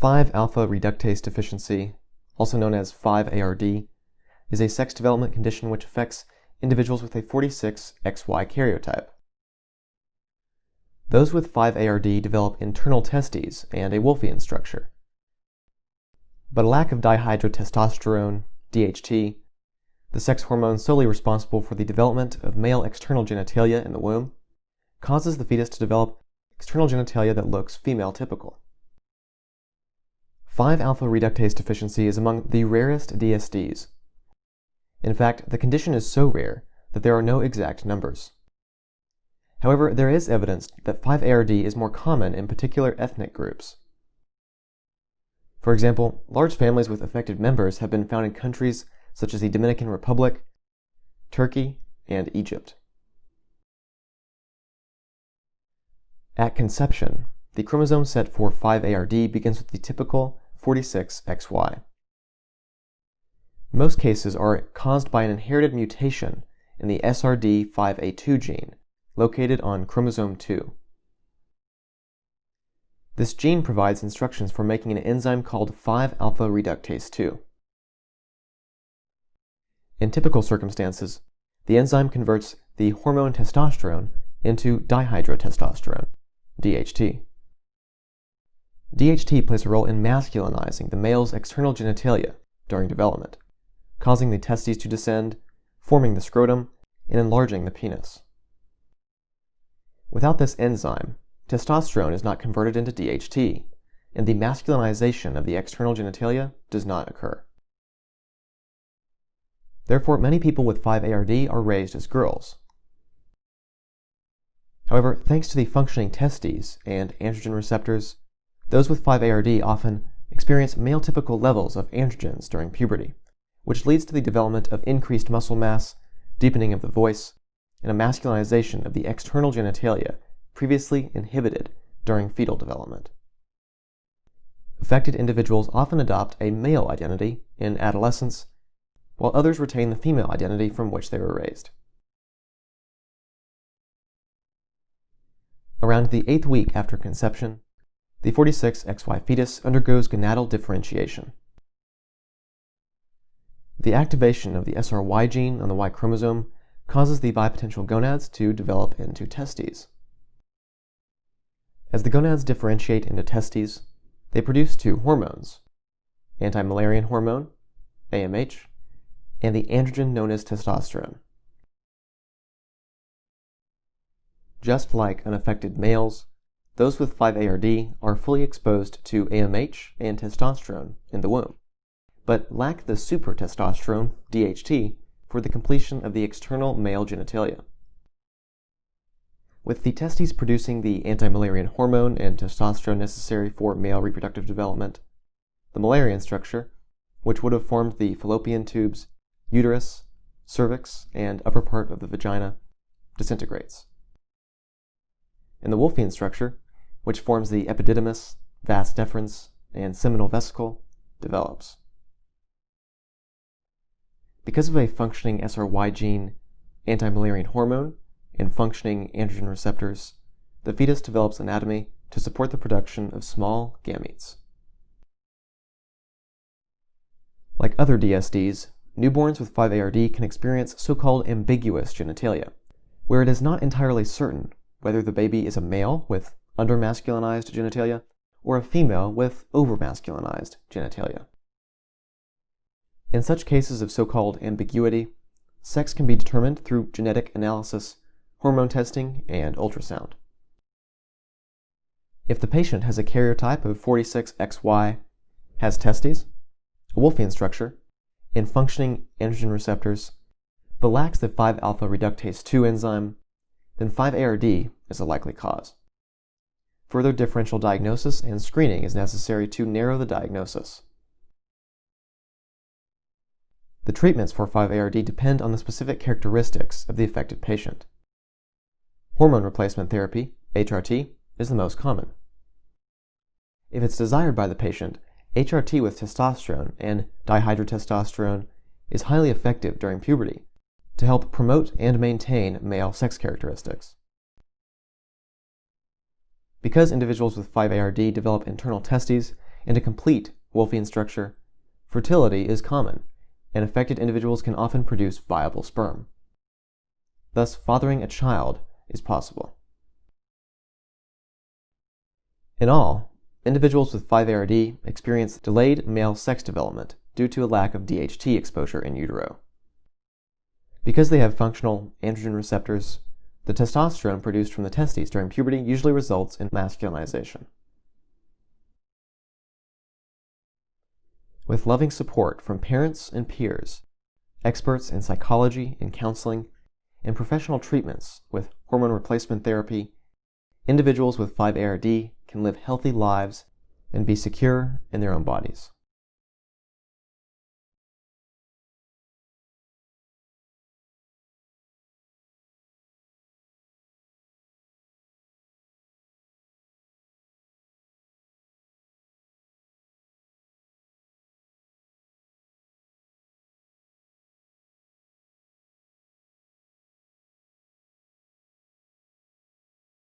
5-alpha reductase deficiency, also known as 5-ARD, is a sex development condition which affects individuals with a 46XY karyotype. Those with 5-ARD develop internal testes and a Wolffian structure. But a lack of dihydrotestosterone, DHT, the sex hormone solely responsible for the development of male external genitalia in the womb, causes the fetus to develop external genitalia that looks female typical. 5-alpha reductase deficiency is among the rarest DSDs. In fact, the condition is so rare that there are no exact numbers. However, there is evidence that 5-ARD is more common in particular ethnic groups. For example, large families with affected members have been found in countries such as the Dominican Republic, Turkey, and Egypt. At conception, the chromosome set for 5-ARD begins with the typical 46XY. Most cases are caused by an inherited mutation in the SRD5A2 gene, located on chromosome 2. This gene provides instructions for making an enzyme called 5-alpha reductase 2. In typical circumstances, the enzyme converts the hormone testosterone into dihydrotestosterone, DHT. DHT plays a role in masculinizing the male's external genitalia during development, causing the testes to descend, forming the scrotum, and enlarging the penis. Without this enzyme, testosterone is not converted into DHT, and the masculinization of the external genitalia does not occur. Therefore, many people with 5-ARD are raised as girls. However, thanks to the functioning testes and androgen receptors, those with 5-ARD often experience male typical levels of androgens during puberty, which leads to the development of increased muscle mass, deepening of the voice, and a masculinization of the external genitalia previously inhibited during fetal development. Affected individuals often adopt a male identity in adolescence, while others retain the female identity from which they were raised. Around the eighth week after conception, the 46XY fetus undergoes gonadal differentiation. The activation of the SRY gene on the Y chromosome causes the bipotential gonads to develop into testes. As the gonads differentiate into testes, they produce two hormones, anti-Müllerian hormone, AMH, and the androgen known as testosterone. Just like unaffected males, those with 5-ARD are fully exposed to AMH and testosterone in the womb, but lack the supertestosterone, DHT, for the completion of the external male genitalia. With the testes producing the anti-Müllerian hormone and testosterone necessary for male reproductive development, the Müllerian structure, which would have formed the fallopian tubes, uterus, cervix, and upper part of the vagina, disintegrates. In the Wolffian structure, which forms the epididymis, vas deferens, and seminal vesicle, develops. Because of a functioning SRY gene, anti-Müllerian hormone, and functioning androgen receptors, the fetus develops anatomy to support the production of small gametes. Like other DSDs, newborns with 5-ARD can experience so-called ambiguous genitalia, where it is not entirely certain whether the baby is a male with undermasculinized genitalia, or a female with overmasculinized genitalia. In such cases of so-called ambiguity, sex can be determined through genetic analysis, hormone testing, and ultrasound. If the patient has a karyotype of 46XY, has testes, a Wolffian structure, and functioning androgen receptors, but lacks the 5-alpha reductase 2 enzyme, then 5-ARD is a likely cause. Further differential diagnosis and screening is necessary to narrow the diagnosis. The treatments for 5-ARD depend on the specific characteristics of the affected patient. Hormone replacement therapy, HRT, is the most common. If it's desired by the patient, HRT with testosterone and dihydrotestosterone is highly effective during puberty to help promote and maintain male sex characteristics. Because individuals with 5-ARD develop internal testes, and a complete Wolffian structure, fertility is common, and affected individuals can often produce viable sperm. Thus, fathering a child is possible. In all, individuals with 5-ARD experience delayed male sex development due to a lack of DHT exposure in utero. Because they have functional androgen receptors, the testosterone produced from the testes during puberty usually results in masculinization. With loving support from parents and peers, experts in psychology and counseling, and professional treatments with hormone replacement therapy, individuals with 5-ARD can live healthy lives and be secure in their own bodies.